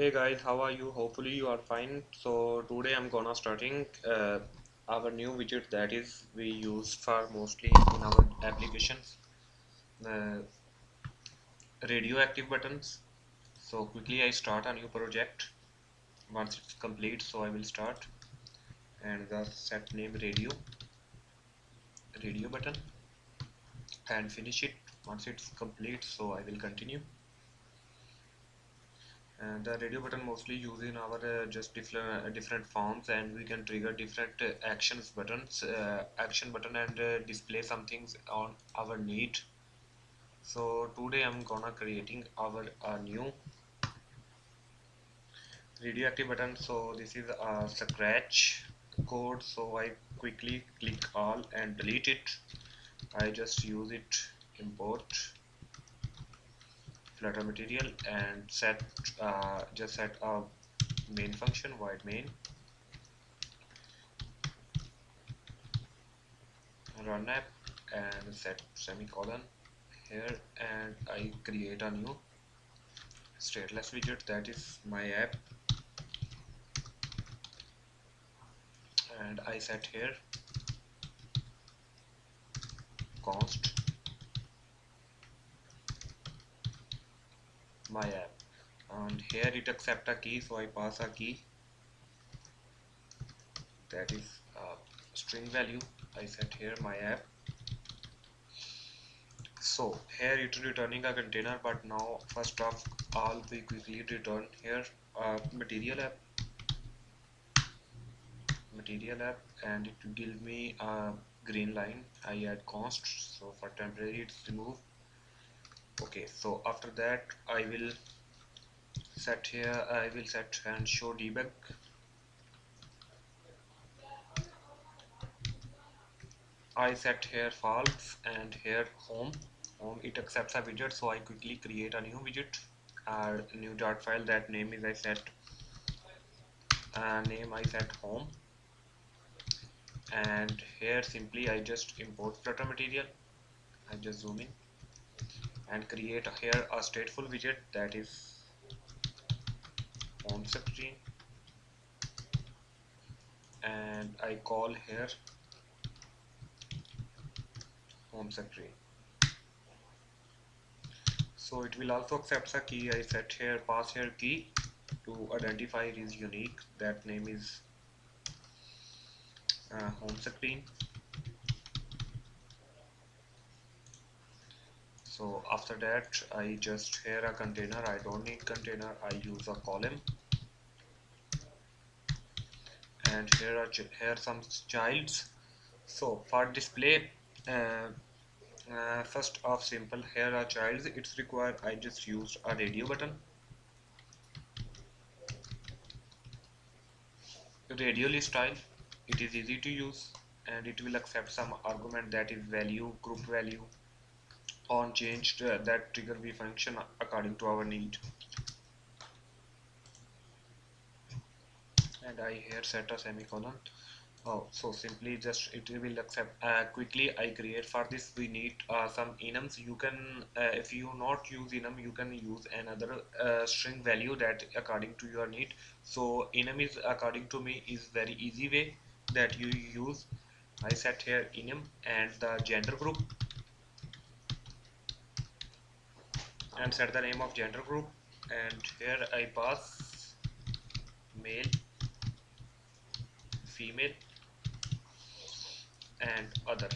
hey guys how are you? Hopefully you are fine. So today i'm gonna starting uh, our new widget that is we use for mostly in our applications uh, radioactive buttons. So quickly i start a new project. Once it's complete so i will start. And the set name radio radio button and finish it. Once it's complete so i will continue and the radio button mostly used in our uh, just different uh, different forms and we can trigger different uh, actions buttons uh, action button and uh, display some things on our need. So today I'm gonna creating our new radioactive button. So this is a scratch code. So I quickly click all and delete it. I just use it import flutter material and set uh, just set a main function void main. Run app and set semicolon here and I create a new stateless widget that is my app. And I set here const my app. And here it accept a key so I pass a key. That is a string value. I set here my app. So here it is returning a container but now first of all we quickly return here a material app. Material app and it will give me a green line. I add const so for temporary it's remove okay so after that I will set here I will set and show debug. I set here false and here home. Home it accepts a widget so I quickly create a new widget. A new dot file that name is I set uh, name I set home. And here simply I just import flutter material. I just zoom in and create here a stateful widget that is home screen. And I call here home screen. So it will also accept a key I set here pass here key to identify it is unique. That name is uh, home screen so after that I just here a container. I don't need container. I use a column. And here are here some childs. So for display uh, uh, first of simple here are childs. It's required. I just used a radio button. Radially style. It is easy to use and it will accept some argument that is value group value on changed uh, that trigger we function according to our need. And I here set a semicolon. Oh so simply just it will accept uh, quickly I create for this. We need uh, some enums. You can uh, if you not use enum you can use another uh, string value that according to your need. So enum is according to me is very easy way that you use. I set here enum and the gender group and set the name of gender group. And here I pass male female and other.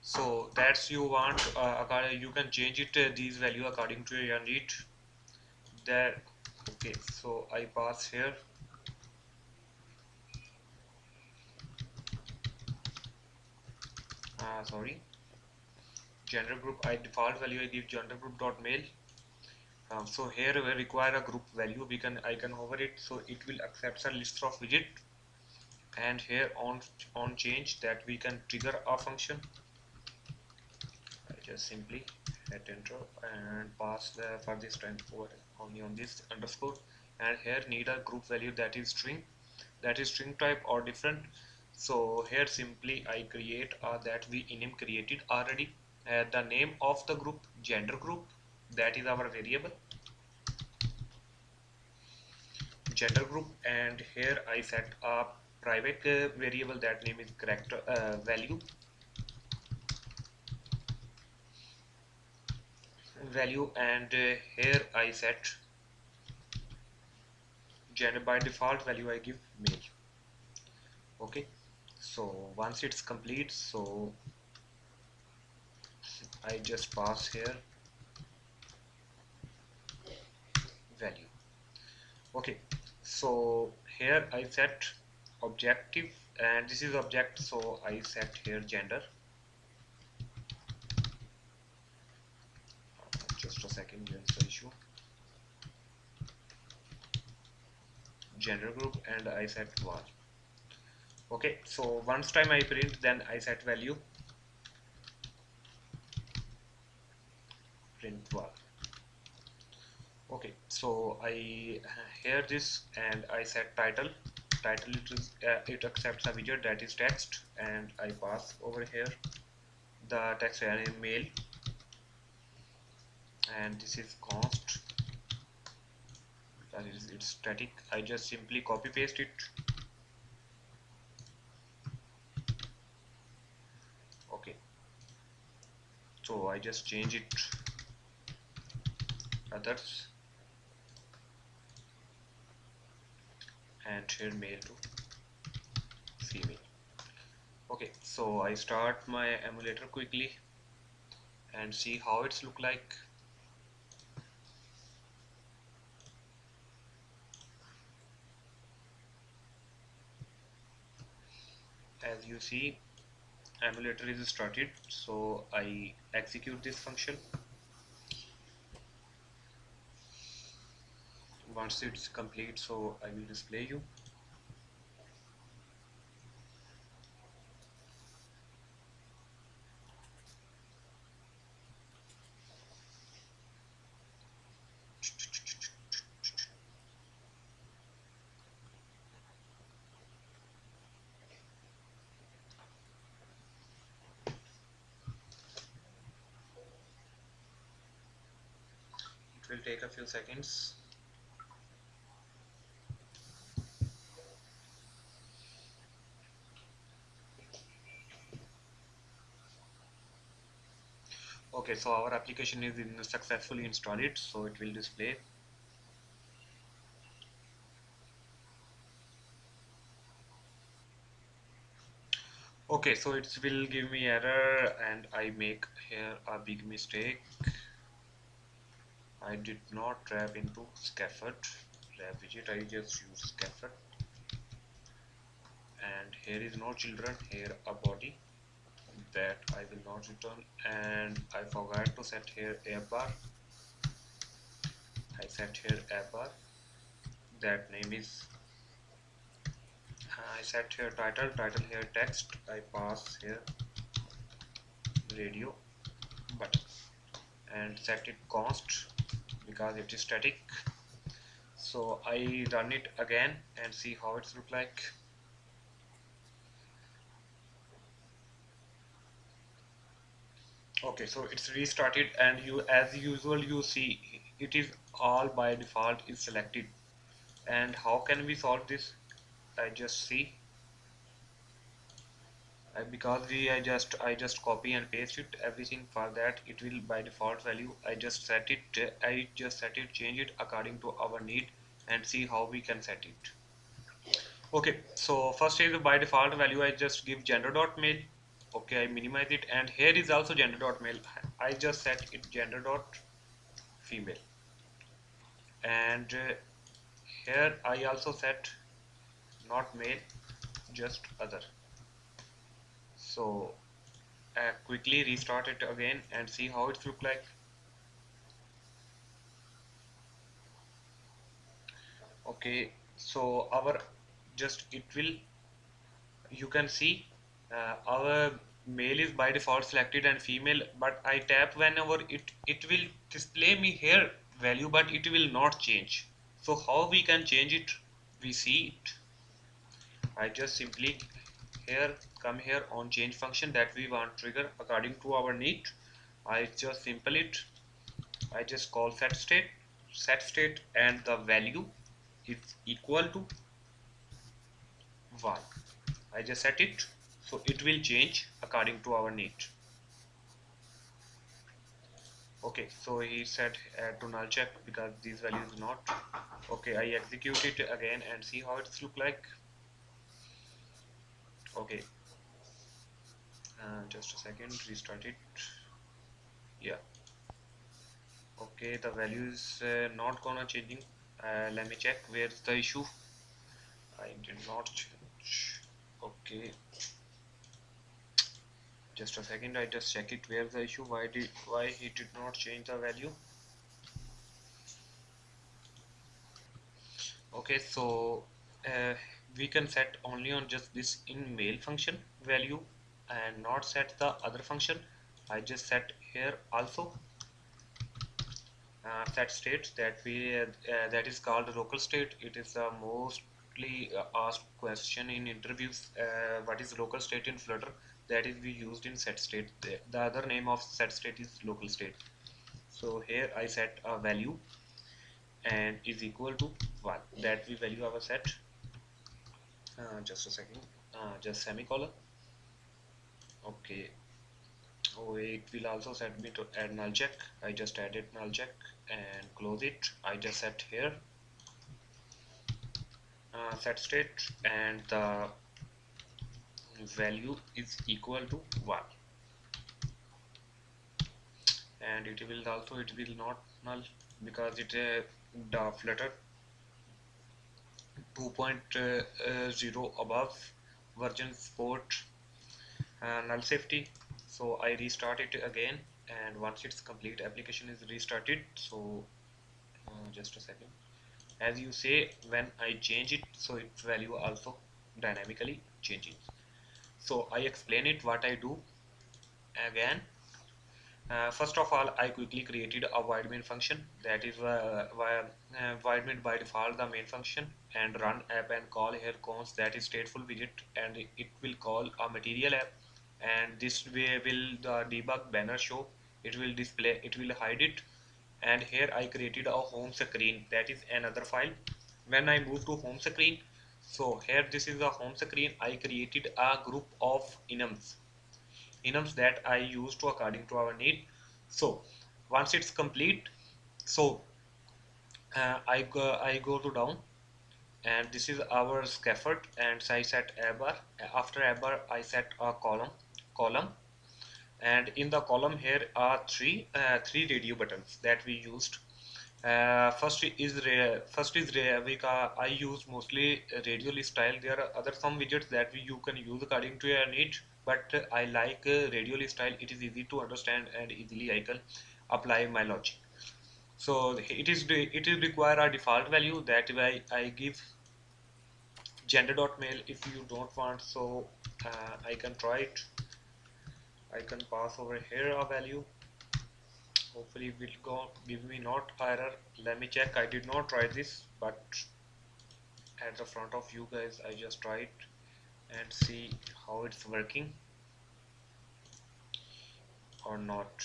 So that's you want uh, you can change it uh, these value according to your need. There okay so I pass here. Uh, sorry gender group I default value I give gender group dot male um, so here we require a group value. We can I can hover it so it will accept a list of widget. And here on on change that we can trigger a function. I just simply hit enter and pass the for this time for only on this underscore. And here need a group value that is string. That is string type or different. So here simply I create uh, that we enum created already uh, the name of the group gender group that is our variable. Gender group and here I set a private uh, variable that name is character uh, value. Value and uh, here I set gender by default value I give male. Okay so once it's complete so I just pass here. Value. Okay so here I set objective and this is object so I set here gender. Just a second here's the issue. Gender group and I set var. Okay so once time I print then I set value print var okay so I hear this and I set title. Title it, is, uh, it accepts a widget that is text and I pass over here the text array mail and this is const. That is it's static. I just simply copy paste it. Okay. So I just change it others. And here male to female. Okay so I start my emulator quickly and see how it's look like. As you see emulator is started so I execute this function once it's complete so I will display you. It will take a few seconds okay so our application is in successfully installed so it will display. Okay so it will give me error and I make here a big mistake. I did not wrap into scaffold. Wrap widget I just use scaffold. And here is no children here a body that I will not return and I forgot to set here a bar. I set here a bar. That name is I set here title title here text. I pass here radio button. And set it const because it is static. So I run it again and see how it's look like okay so it's restarted and you as usual you see it is all by default is selected. And how can we solve this? I just see. Uh, because we I just I just copy and paste it everything for that it will by default value. I just set it uh, I just set it change it according to our need and see how we can set it. Okay so first is by default value I just give gender dot male okay I minimize it. And here is also gender dot male I just set it gender dot female and uh, here I also set not male just other. So uh, quickly restart it again and see how it look like. Okay so our just it will you can see uh, our male is by default selected and female but I tap whenever it it will display me here value but it will not change. So how we can change it? We see it. I just simply here come here on change function that we want trigger according to our need. I just simple it. I just call set state set state and the value is equal to 1 I just set it so it will change according to our need. Okay so he said add to null check because these values not. Okay I execute it again and see how it's look like. Okay. Uh, just a second restart it. Yeah. Okay the value is uh, not gonna changing. Uh, let me check where's the issue. I did not change. Okay just a second I just check it. Where's the issue? Why did why he did not change the value? Okay so uh, we can set only on just this in mail function value and not set the other function. I just set here also. Uh, set state that we uh, that is called local state. It is the mostly uh, asked question in interviews uh, what is local state in flutter that is we used in set state the, the other name of set state is local state. So here I set a value and is equal to 1 that we value our set. Uh, just a second. Uh, just semicolon. Okay. Oh it will also set me to add null check. I just added null check and close it. I just set here. Uh, set state and the value is equal to 1 and it will also it will not null because it uh, the flutter 2.0 above version support uh, null safety. So I restart it again and once it's complete application is restarted so uh, just a second. As you say when I change it so its value also dynamically changing so I explain it what I do. Again uh, first of all I quickly created a void main function. That is uh, uh, void main by default the main function and run app and call here cons that is stateful widget and it will call a material app. And this way will the debug banner show. It will display it will hide it. And here I created a home screen. That is another file. When I move to home screen so here this is the home screen. I created a group of enums. Enums that I use to according to our need. So once it's complete so uh, I go I go to down. And this is our scaffold. And so I set a after I set a column column. And in the column here are three uh, three radio buttons that we used uh, first is first is we I use mostly radio list style. There are other some widgets that we, you can use according to your need but I like uh, radio list style. It is easy to understand and easily I can apply my logic. So it is it is require a default value that way I give gender.male if you don't want. So uh, I can try it. I can pass over here a value hopefully will go give me not error let me check. I did not try this but at the front of you guys I just tried and see how it's working or not.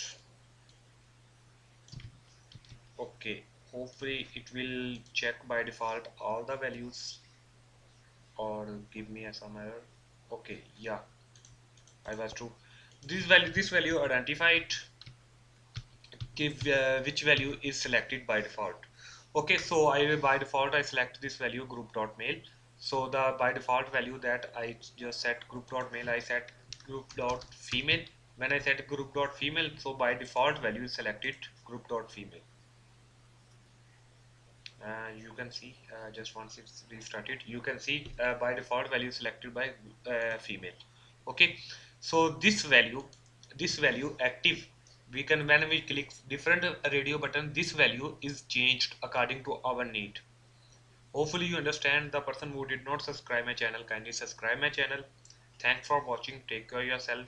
Okay hopefully it will check by default all the values or give me a some error. Okay yeah I was true. This value this value identified which value is selected by default. Okay so I by default I select this value group dot male so the by default value that I just set group dot male I set group dot female when I set group dot female so by default value is selected group dot female uh, you can see uh, just once it's restarted you can see uh, by default value selected by uh, female. Okay so this value this value active we can when we click different radio button this value is changed according to our need. Hopefully you understand the person who did not subscribe my channel. Kindly subscribe my channel. Thanks for watching. Take care yourself